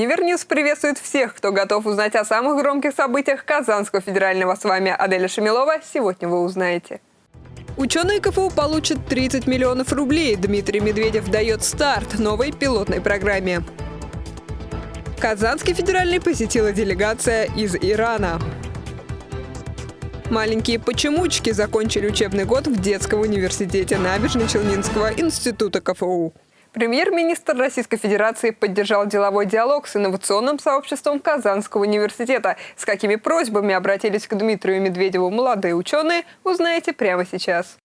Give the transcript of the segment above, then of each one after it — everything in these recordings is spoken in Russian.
Univer News приветствует всех, кто готов узнать о самых громких событиях Казанского федерального. С вами Аделя Шамилова. Сегодня вы узнаете. Ученые КФУ получат 30 миллионов рублей. Дмитрий Медведев дает старт новой пилотной программе. Казанский федеральный посетила делегация из Ирана. Маленькие почемучки закончили учебный год в детском университете Набережно-Челнинского института КФУ. Премьер-министр Российской Федерации поддержал деловой диалог с инновационным сообществом Казанского университета. С какими просьбами обратились к Дмитрию Медведеву молодые ученые, узнаете прямо сейчас.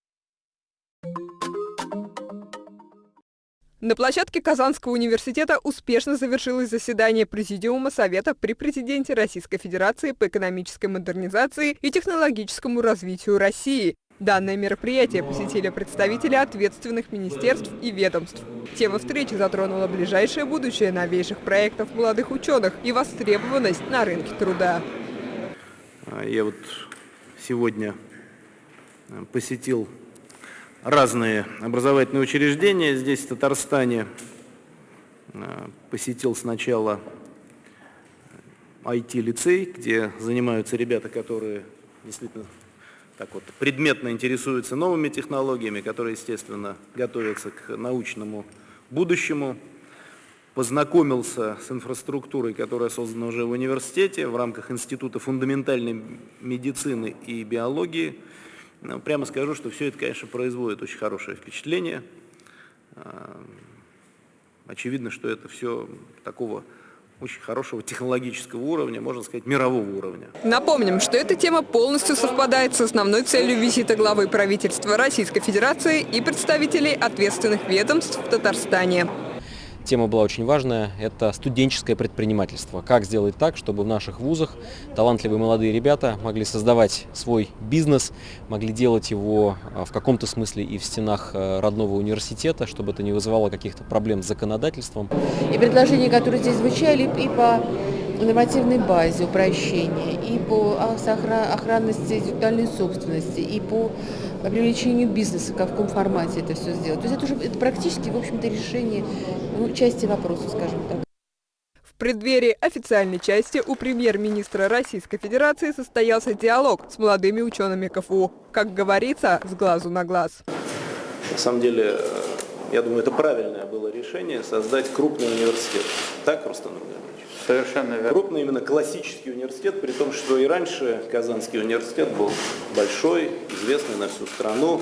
На площадке Казанского университета успешно завершилось заседание Президиума Совета при президенте Российской Федерации по экономической модернизации и технологическому развитию России. Данное мероприятие посетили представители ответственных министерств и ведомств. Тема встречи затронула ближайшее будущее новейших проектов молодых ученых и востребованность на рынке труда. Я вот сегодня посетил разные образовательные учреждения здесь, в Татарстане. Посетил сначала IT-лицей, где занимаются ребята, которые действительно так вот, предметно интересуются новыми технологиями, которые, естественно, готовятся к научному будущему. Познакомился с инфраструктурой, которая создана уже в университете в рамках Института фундаментальной медицины и биологии. Ну, прямо скажу, что все это, конечно, производит очень хорошее впечатление. Очевидно, что это все такого очень хорошего технологического уровня, можно сказать, мирового уровня. Напомним, что эта тема полностью совпадает с основной целью визита главы правительства Российской Федерации и представителей ответственных ведомств в Татарстане. Тема была очень важная – это студенческое предпринимательство. Как сделать так, чтобы в наших вузах талантливые молодые ребята могли создавать свой бизнес, могли делать его а, в каком-то смысле и в стенах а, родного университета, чтобы это не вызывало каких-то проблем с законодательством. И предложения, которые здесь звучали, и по нормативной базе упрощения, и по охранности интеллектуальной собственности, и по привлечению бизнеса, как в каком формате это все сделать. То есть это уже это практически, в общем-то, решение ну, части вопроса, скажем так. В преддверии официальной части у премьер-министра Российской Федерации состоялся диалог с молодыми учеными КФУ. Как говорится, с глазу на глаз. На самом деле, я думаю, это правильное было решение создать крупный университет. Так, Рустам Рудович? Совершенно верно. Крупный именно классический университет, при том, что и раньше Казанский университет был большой, известный на всю страну,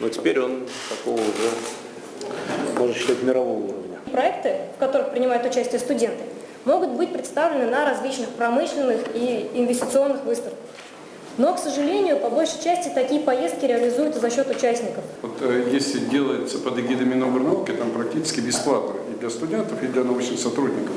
но теперь он такого уже, можно считать, мирового уровня. Проекты, в которых принимают участие студенты, могут быть представлены на различных промышленных и инвестиционных выставках. Но, к сожалению, по большей части такие поездки реализуются за счет участников. Вот, э, если делается под эгидой Минобрнауки, там практически бесплатно и для студентов, и для научных сотрудников.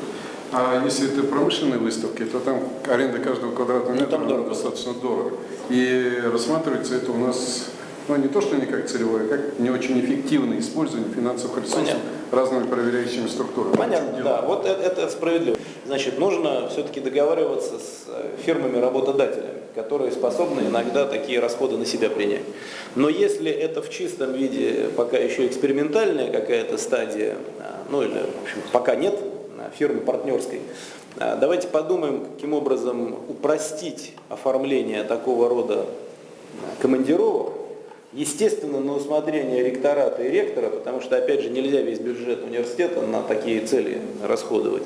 А если это промышленные выставки, то там аренда каждого квадратного ну, метра ну, дорого. достаточно дорого. И рассматривается это у нас, ну не то, что не как целевое, а как не очень эффективное использование финансовых ресурсов Понятно. разными проверяющими структурами. Понятно, да, вот это, это справедливо. Значит, нужно все-таки договариваться с э, фирмами-работодателями, которые способны иногда такие расходы на себя принять. Но если это в чистом виде пока еще экспериментальная какая-то стадия, а, ну или, в общем, пока нет, фирмы партнерской. А, давайте подумаем, каким образом упростить оформление такого рода командировок, естественно, на усмотрение ректората и ректора, потому что, опять же, нельзя весь бюджет университета на такие цели расходовать.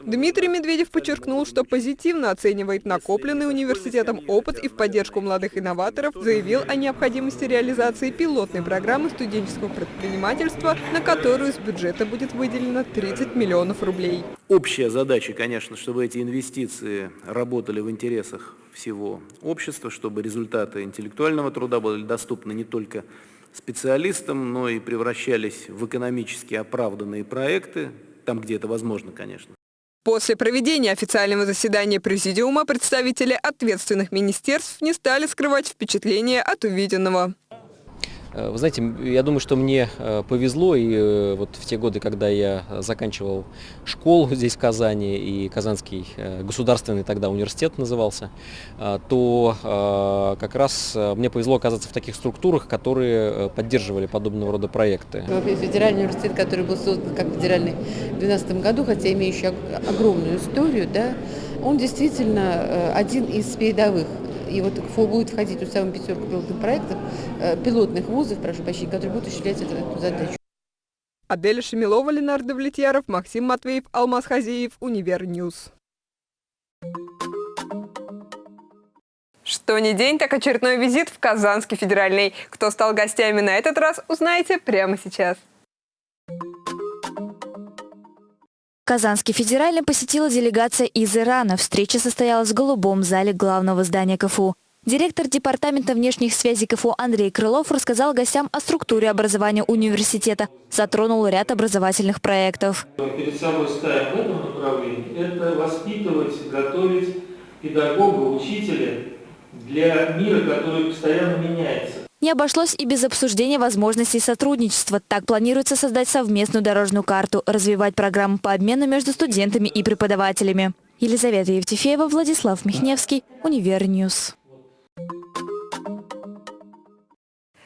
Дмитрий Медведев подчеркнул, что позитивно оценивает накопленный университетом опыт и в поддержку молодых инноваторов заявил о необходимости реализации пилотной программы студенческого предпринимательства, на которую из бюджета будет выделено 30 миллионов рублей. Общая задача, конечно, чтобы эти инвестиции работали в интересах всего общества, чтобы результаты интеллектуального труда были доступны не только специалистам, но и превращались в экономически оправданные проекты, там, где это возможно, конечно. После проведения официального заседания Президиума представители ответственных министерств не стали скрывать впечатление от увиденного. Э, вы знаете, я думаю, что мне э, повезло, и э, вот в те годы, когда я заканчивал школу здесь в Казани, и Казанский государственный тогда университет назывался, то как раз мне повезло оказаться в таких структурах, которые поддерживали подобного рода проекты. Федеральный университет, который был создан как федеральный в 2012 году, хотя имеющий огромную историю, да, он действительно один из передовых и вот КФУ будет входить в самую пятерку пилотных проектов, э, пилотных вузов, прошу прощения, которые будут осуществлять эту, эту задачу. Аделя Шамилова, Ленардо Влетьяров, Максим Матвеев, Алмаз Хазеев, Univer News. Что не день, так очередной визит в Казанский федеральный. Кто стал гостями на этот раз, узнаете прямо сейчас. Казанский федеральный посетила делегация из Ирана. Встреча состоялась в голубом зале главного здания КФУ. Директор Департамента внешних связей КФУ Андрей Крылов рассказал гостям о структуре образования университета. Затронул ряд образовательных проектов. Перед собой ставим в этом направлении – это воспитывать, готовить педагога, учителя для мира, который постоянно меняется. Не обошлось и без обсуждения возможностей сотрудничества. Так планируется создать совместную дорожную карту, развивать программы по обмену между студентами и преподавателями. Елизавета Евтефеева, Владислав Михневский, Univer News.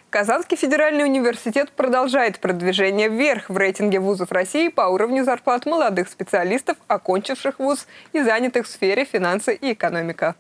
Казанский федеральный университет продолжает продвижение вверх в рейтинге вузов России по уровню зарплат молодых специалистов, окончивших вуз и занятых в сфере финансы и экономика.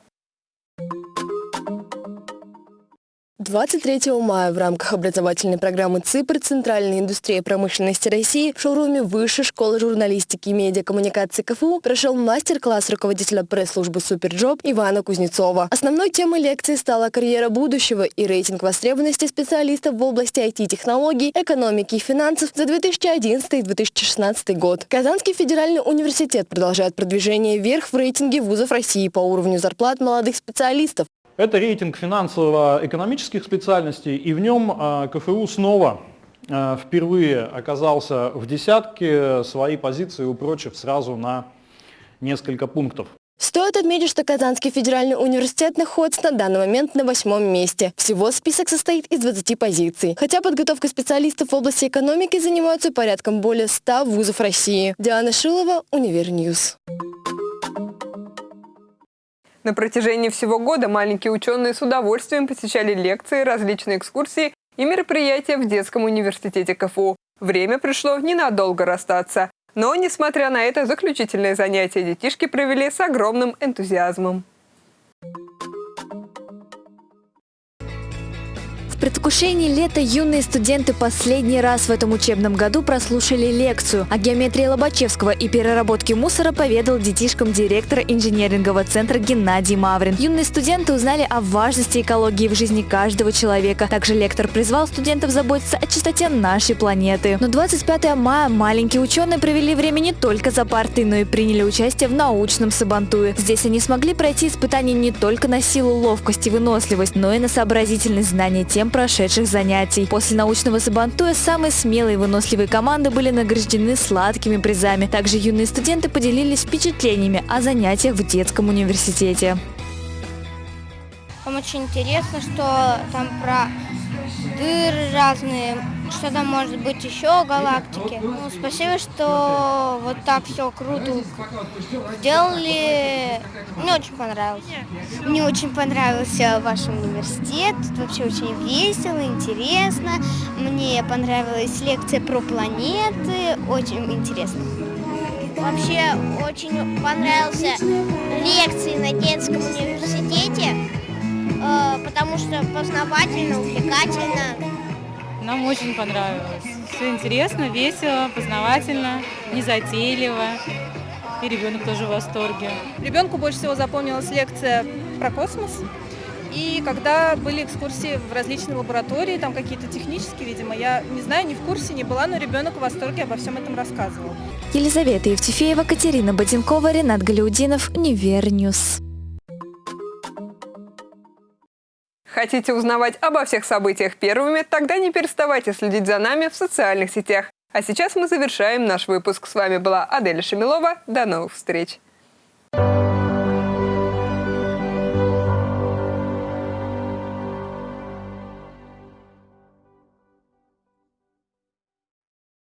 23 мая в рамках образовательной программы ЦИПР «Центральная индустрия промышленности России» в шоуруме Высшей школы журналистики и медиакоммуникации КФУ прошел мастер-класс руководителя пресс-службы «Superjob» Ивана Кузнецова. Основной темой лекции стала карьера будущего и рейтинг востребованности специалистов в области IT-технологий, экономики и финансов за 2011-2016 год. Казанский федеральный университет продолжает продвижение вверх в рейтинге вузов России по уровню зарплат молодых специалистов. Это рейтинг финансово-экономических специальностей, и в нем а, КФУ снова а, впервые оказался в десятке, свои позиции упрочив сразу на несколько пунктов. Стоит отметить, что Казанский федеральный университет находится на данный момент на восьмом месте. Всего список состоит из 20 позиций. Хотя подготовкой специалистов в области экономики занимаются порядком более 100 вузов России. Диана Шилова, Univer News. На протяжении всего года маленькие ученые с удовольствием посещали лекции, различные экскурсии и мероприятия в детском университете КФУ. Время пришло ненадолго расстаться. Но, несмотря на это, заключительное занятие детишки провели с огромным энтузиазмом. Предвкушении лета юные студенты последний раз в этом учебном году прослушали лекцию. О геометрии Лобачевского и переработке мусора поведал детишкам директора инженерингового центра Геннадий Маврин. Юные студенты узнали о важности экологии в жизни каждого человека. Также лектор призвал студентов заботиться о чистоте нашей планеты. Но 25 мая маленькие ученые провели время не только за партой, но и приняли участие в научном сабантуе. Здесь они смогли пройти испытания не только на силу, ловкость и выносливость, но и на сообразительность знания тем, тем прошедших занятий. После научного сабантуя самые смелые и выносливые команды были награждены сладкими призами. Также юные студенты поделились впечатлениями о занятиях в детском университете. Там очень интересно, что там про дыры разные, что там может быть еще галактики. Ну, спасибо, что вот так все круто сделали. Мне очень понравилось. Мне очень понравился ваш университет. Тут вообще очень весело, интересно. Мне понравилась лекция про планеты. Очень интересно. Вообще очень понравился лекции на детском университете, э, потому что познавательно, увлекательно. Нам очень понравилось. Все интересно, весело, познавательно, незатейливо. И ребенок тоже в восторге. Ребенку больше всего запомнилась лекция про космос. И когда были экскурсии в различные лаборатории, там какие-то технические, видимо, я не знаю, не в курсе, не была, но ребенок в восторге обо всем этом рассказывал. Елизавета Евтефеева, Катерина Боденкова, Ренат Галиудинов, Univer News. Хотите узнавать обо всех событиях первыми? Тогда не переставайте следить за нами в социальных сетях. А сейчас мы завершаем наш выпуск. С вами была Адель Шамилова. До новых встреч! Thank you